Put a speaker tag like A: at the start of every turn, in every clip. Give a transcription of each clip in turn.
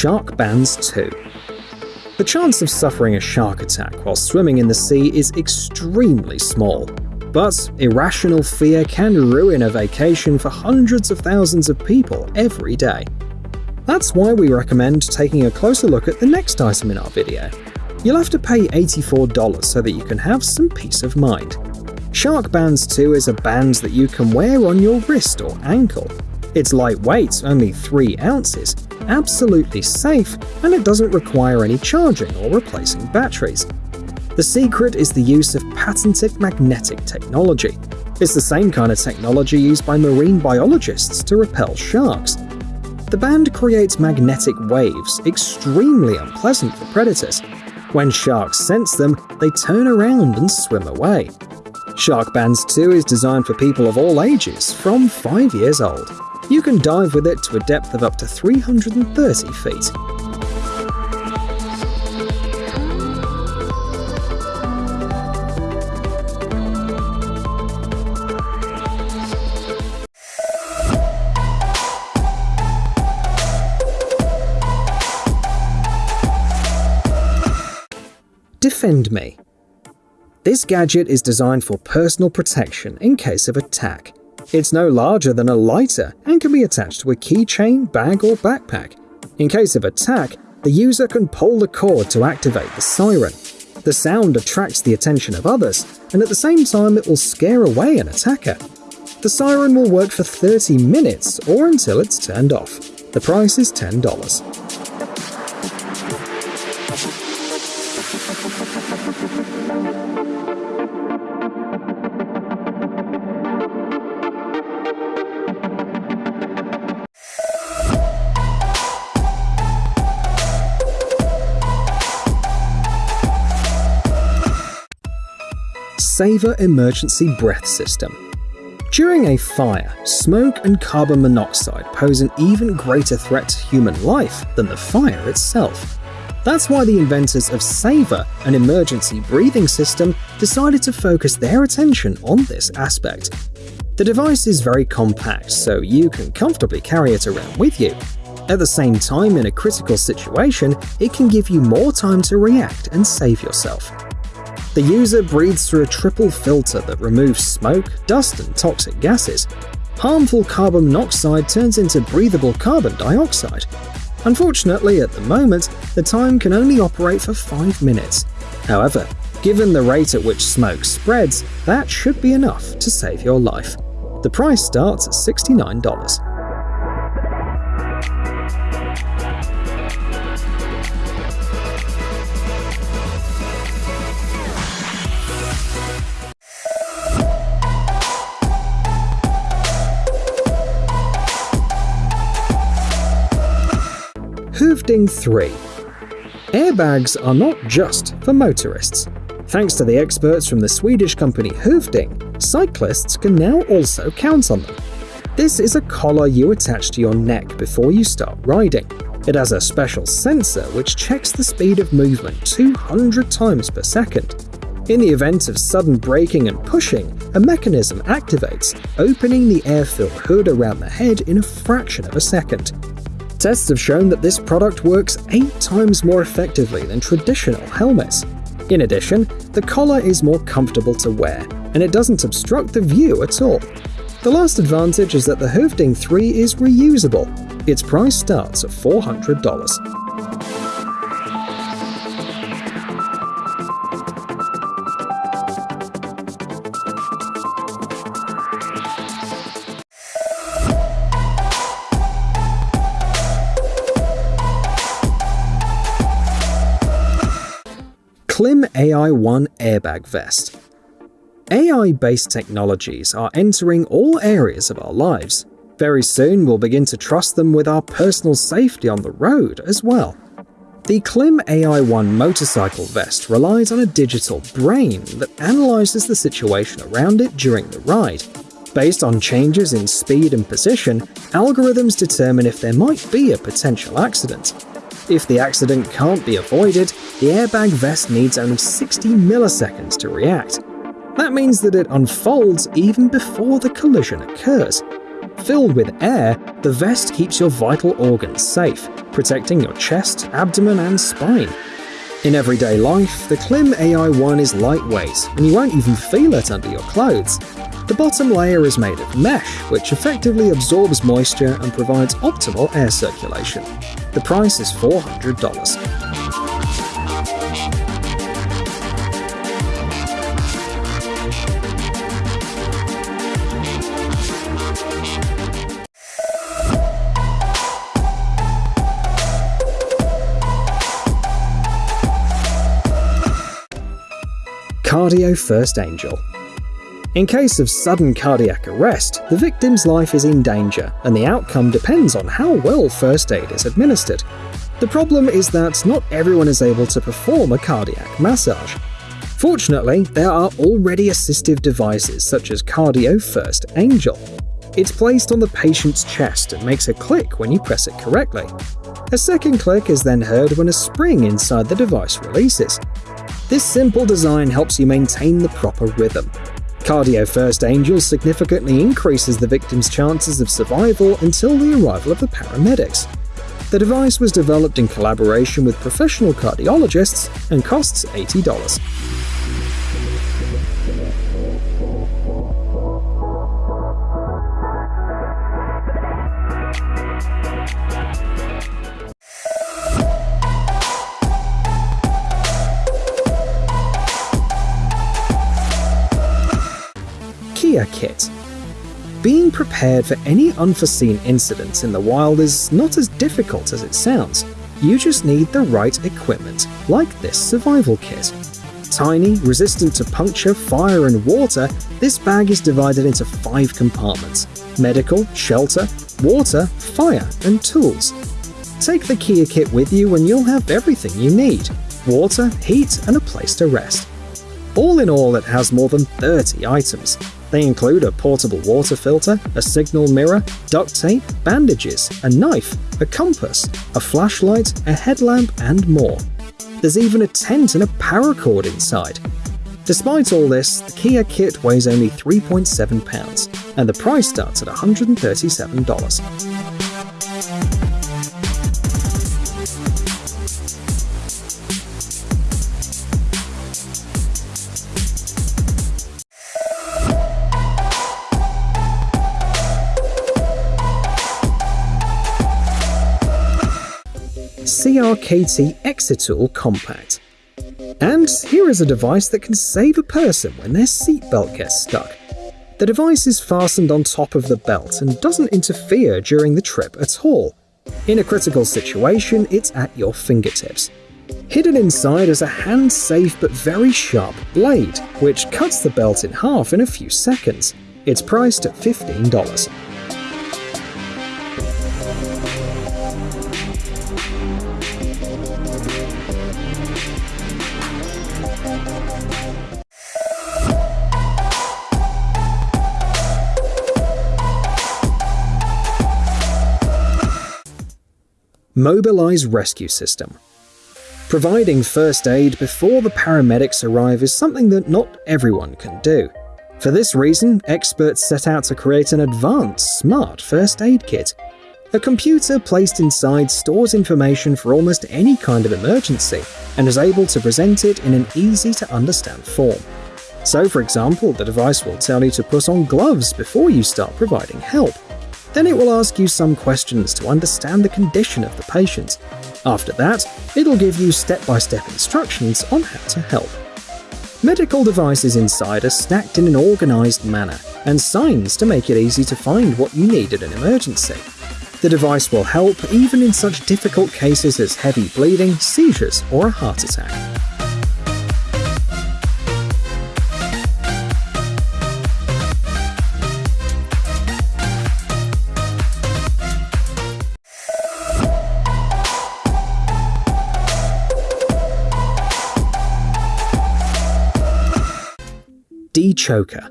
A: Sharkbanz 2 The chance of suffering a shark attack while swimming in the sea is extremely small, but irrational fear can ruin a vacation for hundreds of thousands of people every day. That's why we recommend taking a closer look at the next item in our video. You'll have to pay $84 so that you can have some peace of mind. Sharkbanz 2 is a band that you can wear on your wrist or ankle. It's lightweight, only 3 ounces, absolutely safe, and it doesn't require any charging or replacing batteries. The secret is the use of patented magnetic technology. It's the same kind of technology used by marine biologists to repel sharks. The band creates magnetic waves, extremely unpleasant for predators. When sharks sense them, they turn around and swim away. Sharkbanz 2 is designed for people of all ages, from 5 years old. You can dive with it to a depth of up to 330 feet. Defend Me This gadget is designed for personal protection in case of attack. It's no larger than a lighter and can be attached to a keychain, bag or backpack. In case of attack, the user can pull the cord to activate the siren. The sound attracts the attention of others, and at the same time it will scare away an attacker. The siren will work for 30 minutes or until it's turned off. The price is $10. Saver Emergency Breath System. During a fire, smoke and carbon monoxide pose an even greater threat to human life than the fire itself. That's why the inventors of Saver, an emergency breathing system, decided to focus their attention on this aspect. The device is very compact, so you can comfortably carry it around with you. At the same time, in a critical situation, it can give you more time to react and save yourself. The user breathes through a triple filter that removes smoke, dust, and toxic gases. Harmful carbon monoxide turns into breathable carbon dioxide. Unfortunately, at the moment, the time can only operate for 5 minutes. However, given the rate at which smoke spreads, that should be enough to save your life. The price starts at $69. Hövding 3 Airbags are not just for motorists. Thanks to the experts from the Swedish company Hövding, cyclists can now also count on them. This is a collar you attach to your neck before you start riding. It has a special sensor which checks the speed of movement 200 times per second. In the event of sudden braking and pushing, a mechanism activates, opening the air-filled hood around the head in a fraction of a second. Tests have shown that this product works 8 times more effectively than traditional helmets. In addition, the collar is more comfortable to wear, and it doesn't obstruct the view at all. The last advantage is that the Hövding 3 is reusable. Its price starts at $400. Klim AI-1 Airbag Vest AI-based technologies are entering all areas of our lives. Very soon we'll begin to trust them with our personal safety on the road as well. The Klim AI-1 motorcycle vest relies on a digital brain that analyzes the situation around it during the ride. Based on changes in speed and position, algorithms determine if there might be a potential accident. If the accident can't be avoided, the airbag vest needs only 60 milliseconds to react. That means that it unfolds even before the collision occurs. Filled with air, the vest keeps your vital organs safe, protecting your chest, abdomen, and spine. In everyday life, the Klim AI-1 is lightweight, and you won't even feel it under your clothes. The bottom layer is made of mesh, which effectively absorbs moisture and provides optimal air circulation. The price is $400. Cardio First Angel. In case of sudden cardiac arrest, the victim's life is in danger, and the outcome depends on how well first aid is administered. The problem is that not everyone is able to perform a cardiac massage. Fortunately, there are already assistive devices such as Cardio First Angel. It's placed on the patient's chest and makes a click when you press it correctly. A second click is then heard when a spring inside the device releases. This simple design helps you maintain the proper rhythm. Cardio First Angel significantly increases the victim's chances of survival until the arrival of the paramedics. The device was developed in collaboration with professional cardiologists and costs $80. Being prepared for any unforeseen incidents in the wild is not as difficult as it sounds. You just need the right equipment, like this survival kit. Tiny, resistant to puncture, fire, and water, this bag is divided into five compartments medical, shelter, water, fire, and tools. Take the Kia kit with you and you'll have everything you need water, heat, and a place to rest. All in all, it has more than 30 items, they include a portable water filter, a signal mirror, duct tape, bandages, a knife, a compass, a flashlight, a headlamp, and more. There's even a tent and a paracord inside. Despite all this, the Kia kit weighs only 3.7 pounds, and the price starts at $137. CRKT Exitool Compact. And here is a device that can save a person when their seatbelt gets stuck. The device is fastened on top of the belt and doesn't interfere during the trip at all. In a critical situation, it's at your fingertips. Hidden inside is a hand-safe but very sharp blade, which cuts the belt in half in a few seconds. It's priced at $15. Mobilize Rescue System. Providing first aid before the paramedics arrive is something that not everyone can do. For this reason, experts set out to create an advanced, smart first aid kit. A computer placed inside stores information for almost any kind of emergency and is able to present it in an easy-to-understand form. So, for example, the device will tell you to put on gloves before you start providing help, then it will ask you some questions to understand the condition of the patient. After that, it'll give you step-by-step -step instructions on how to help. Medical devices inside are stacked in an organized manner, and signs to make it easy to find what you need in an emergency. The device will help even in such difficult cases as heavy bleeding, seizures, or a heart attack. Dechoker.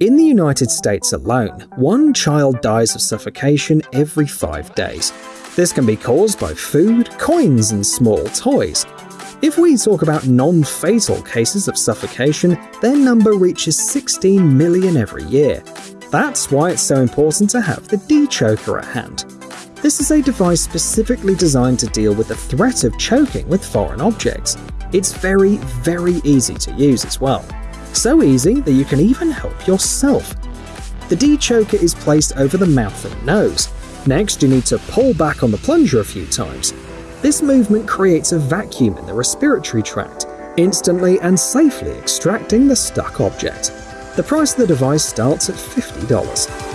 A: In the United States alone, one child dies of suffocation every five days. This can be caused by food, coins, and small toys. If we talk about non-fatal cases of suffocation, their number reaches 16 million every year. That's why it's so important to have the Dechoker at hand. This is a device specifically designed to deal with the threat of choking with foreign objects. It's very, very easy to use as well. So easy that you can even help yourself. The Dechoker is placed over the mouth and nose. Next, you need to pull back on the plunger a few times. This movement creates a vacuum in the respiratory tract, instantly and safely extracting the stuck object. The price of the device starts at $50.